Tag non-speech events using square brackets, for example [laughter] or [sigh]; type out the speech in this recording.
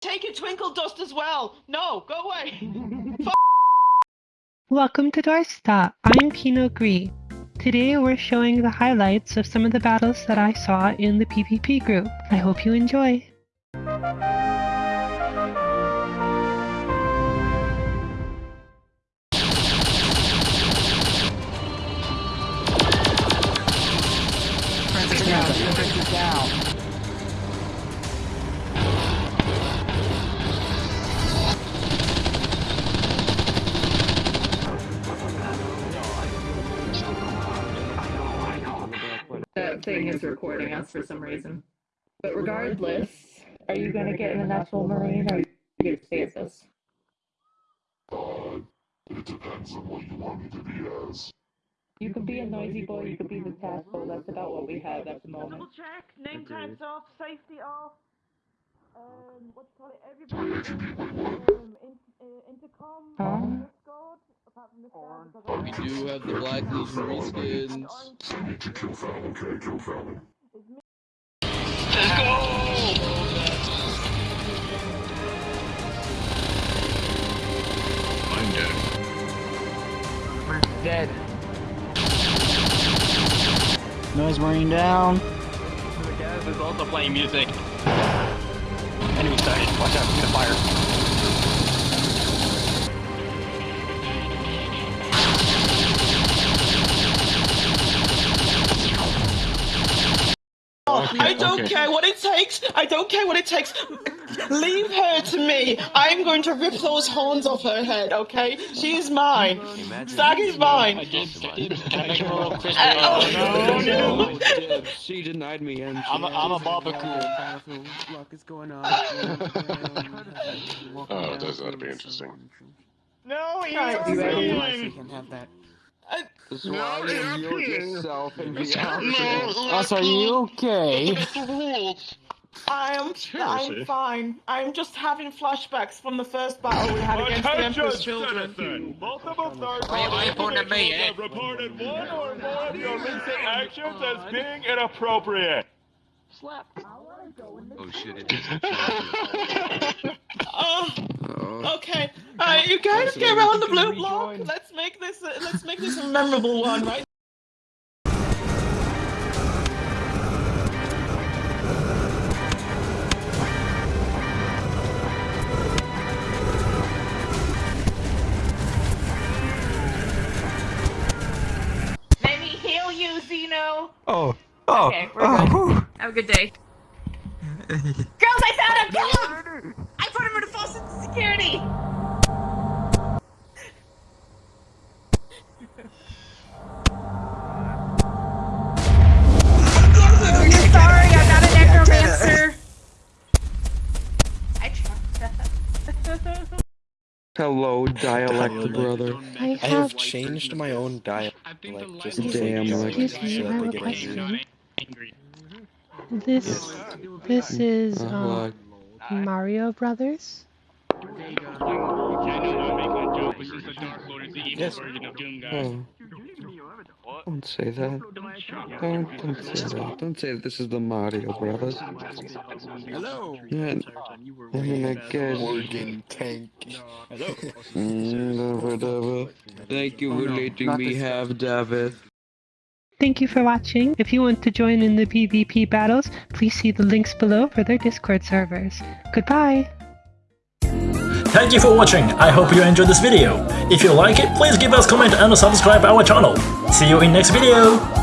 Take a twinkle dust as well. No, go away. [laughs] Welcome to Doorstop. I'm Pinot Gris. Today we're showing the highlights of some of the battles that I saw in the PvP group. I hope you enjoy. Down, down. Thing is recording us for some reason. But regardless, are you gonna get in the National Marine or are you gonna stay at this? It depends on what you want me to be as. You can be a noisy boy, you can be the tactful, that's about what we have at the moment. Double check. Name tags off. Safety off. Um, what do you call it? Everybody. Um, in, uh, intercom. Huh? Discord. Apart from this guy, because We do have the Black Legion reskins. I need to kill Val, okay? Kill Val. I'm dead. We're Dead. Noise Marine down. Gaz is also playing music. Enemy sighted. Watch out, he's gonna fire. I don't care what it takes. I don't care what it takes. Leave her to me. I'm going to rip those horns off her head, okay? She is mine. Stag is I mine. did, I did. Can I make a little crispy? Uh, oh, no, no. She denied me and [laughs] I'm a, I'm a barbecue. [laughs] Oh, this ought to be interesting. No, Alright, he's you ready? mine. Swallow yourself and be out. Us, are you okay? I am. I'm fine. I'm just having flashbacks from the first battle we had against the Emperor's children. Multiple third Why- why you pointing at me, eh? have reported one or more of your recent actions as being inappropriate. Slap. Oh shit, it is. Oh, [laughs] Oh. okay. Alright, you guys get around the blue block. Let's make this. A, let's make this a memorable one, right? Let me heal you, Zeno! Oh. Oh. Okay, we're oh. good. Oh. Have a good day. [laughs] Girls, I found him! Kill him! I put him in false security! Hello, dialect brother. I I have have changed my own dialect I think the just Damn, make like- sure Excuse me, I have a question. angry. angry. this. This is Uh, um, Mario Brothers. I know I'm making a joke, but she's the Dark Lord is the evil Yes. version of Doom, guys. oh. Don't say that. Don't, don't say that. Don't say that this is the Mario Brothers. Hello. Yeah, I mean, I guess. Morgan Tank. Mm, never, never. Thank you for letting me have David. Thank you for watching. If you want to join in the PvP battles, please see the links below for their Discord servers. Goodbye! Thank you for watching, I hope you enjoyed this video. If you like it, please give us a comment and subscribe our channel. See you in next video!